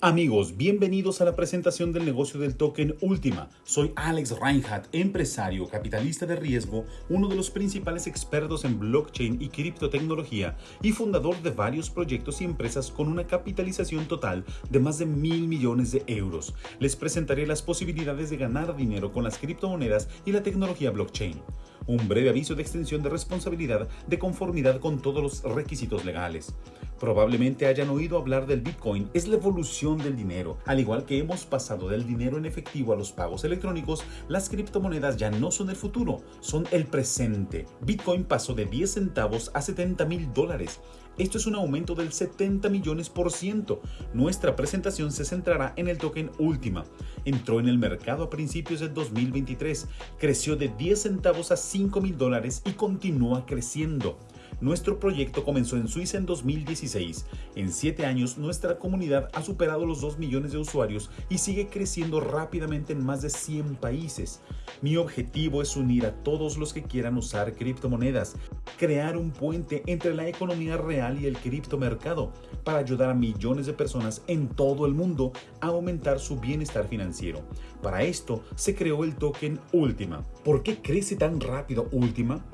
Amigos, bienvenidos a la presentación del negocio del token Última. Soy Alex Reinhardt, empresario, capitalista de riesgo, uno de los principales expertos en blockchain y criptotecnología y fundador de varios proyectos y empresas con una capitalización total de más de mil millones de euros. Les presentaré las posibilidades de ganar dinero con las criptomonedas y la tecnología blockchain un breve aviso de extensión de responsabilidad de conformidad con todos los requisitos legales. Probablemente hayan oído hablar del Bitcoin, es la evolución del dinero. Al igual que hemos pasado del dinero en efectivo a los pagos electrónicos, las criptomonedas ya no son el futuro, son el presente. Bitcoin pasó de 10 centavos a 70 mil dólares. Esto es un aumento del 70 millones por ciento. Nuestra presentación se centrará en el token Última. Entró en el mercado a principios del 2023, creció de 10 centavos a 5 mil dólares y continúa creciendo. Nuestro proyecto comenzó en Suiza en 2016. En 7 años, nuestra comunidad ha superado los 2 millones de usuarios y sigue creciendo rápidamente en más de 100 países. Mi objetivo es unir a todos los que quieran usar criptomonedas, crear un puente entre la economía real y el criptomercado para ayudar a millones de personas en todo el mundo a aumentar su bienestar financiero. Para esto se creó el token Última. ¿Por qué crece tan rápido Última?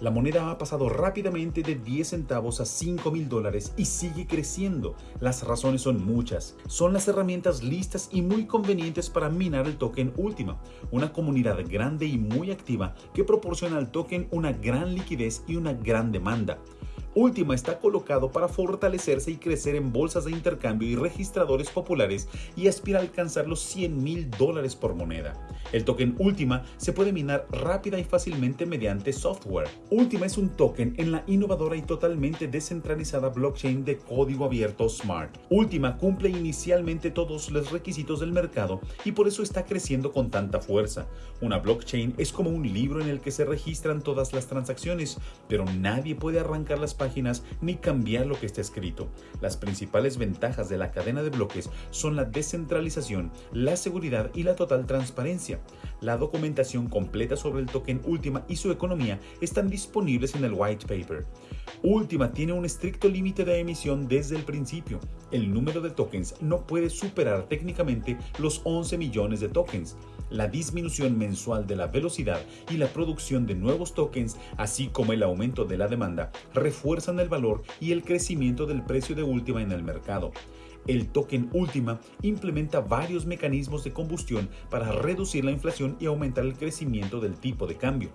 La moneda ha pasado rápidamente de 10 centavos a 5 mil dólares y sigue creciendo. Las razones son muchas. Son las herramientas listas y muy convenientes para minar el token Última, una comunidad grande y muy activa que proporciona al token una gran liquidez y una gran demanda. Última está colocado para fortalecerse y crecer en bolsas de intercambio y registradores populares y aspira a alcanzar los 100 mil dólares por moneda. El token Última se puede minar rápida y fácilmente mediante software. Última es un token en la innovadora y totalmente descentralizada blockchain de código abierto Smart. Última cumple inicialmente todos los requisitos del mercado y por eso está creciendo con tanta fuerza. Una blockchain es como un libro en el que se registran todas las transacciones, pero nadie puede arrancar las páginas ni cambiar lo que está escrito. Las principales ventajas de la cadena de bloques son la descentralización, la seguridad y la total transparencia. La documentación completa sobre el token Última y su economía están disponibles en el white paper. Última tiene un estricto límite de emisión desde el principio. El número de tokens no puede superar técnicamente los 11 millones de tokens. La disminución mensual de la velocidad y la producción de nuevos tokens, así como el aumento de la demanda, el valor y el crecimiento del precio de Última en el mercado. El token Última implementa varios mecanismos de combustión para reducir la inflación y aumentar el crecimiento del tipo de cambio.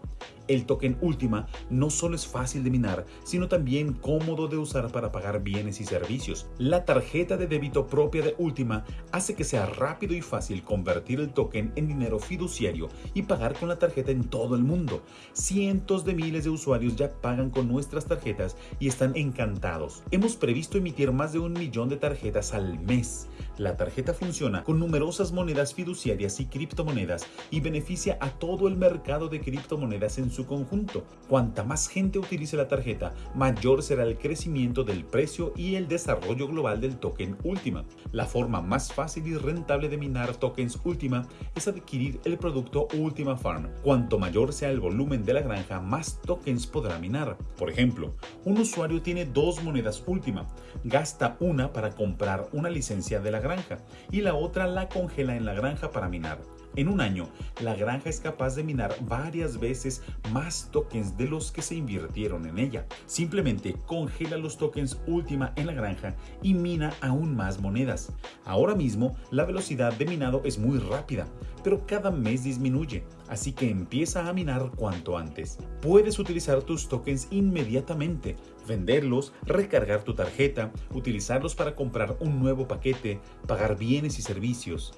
El token Última no solo es fácil de minar, sino también cómodo de usar para pagar bienes y servicios. La tarjeta de débito propia de Última hace que sea rápido y fácil convertir el token en dinero fiduciario y pagar con la tarjeta en todo el mundo. Cientos de miles de usuarios ya pagan con nuestras tarjetas y están encantados. Hemos previsto emitir más de un millón de tarjetas al mes. La tarjeta funciona con numerosas monedas fiduciarias y criptomonedas y beneficia a todo el mercado de criptomonedas en su conjunto. Cuanta más gente utilice la tarjeta, mayor será el crecimiento del precio y el desarrollo global del token Última. La forma más fácil y rentable de minar tokens Última es adquirir el producto Última Farm. Cuanto mayor sea el volumen de la granja, más tokens podrá minar. Por ejemplo, un usuario tiene dos monedas Última, gasta una para comprar una licencia de la granja y la otra la congela en la granja para minar. En un año, la granja es capaz de minar varias veces más tokens de los que se invirtieron en ella. Simplemente congela los tokens última en la granja y mina aún más monedas. Ahora mismo, la velocidad de minado es muy rápida, pero cada mes disminuye, así que empieza a minar cuanto antes. Puedes utilizar tus tokens inmediatamente, venderlos, recargar tu tarjeta, utilizarlos para comprar un nuevo paquete, pagar bienes y servicios.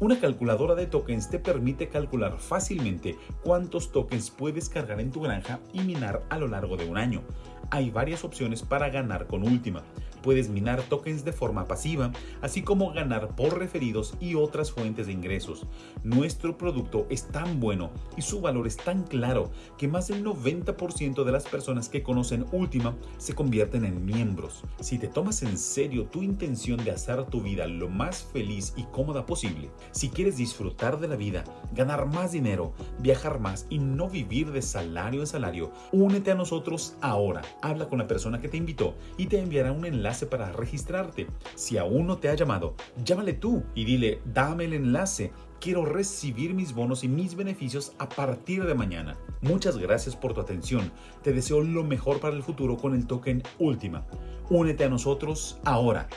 Una calculadora de tokens te permite calcular fácilmente cuántos tokens puedes cargar en tu granja y minar a lo largo de un año. Hay varias opciones para ganar con Última. Puedes minar tokens de forma pasiva, así como ganar por referidos y otras fuentes de ingresos. Nuestro producto es tan bueno y su valor es tan claro que más del 90% de las personas que conocen Última se convierten en miembros. Si te tomas en serio tu intención de hacer tu vida lo más feliz y cómoda posible, si quieres disfrutar de la vida, ganar más dinero, viajar más y no vivir de salario en salario, únete a nosotros ahora habla con la persona que te invitó y te enviará un para registrarte. Si aún no te ha llamado, llámale tú y dile, dame el enlace. Quiero recibir mis bonos y mis beneficios a partir de mañana. Muchas gracias por tu atención. Te deseo lo mejor para el futuro con el token Última. Únete a nosotros ahora.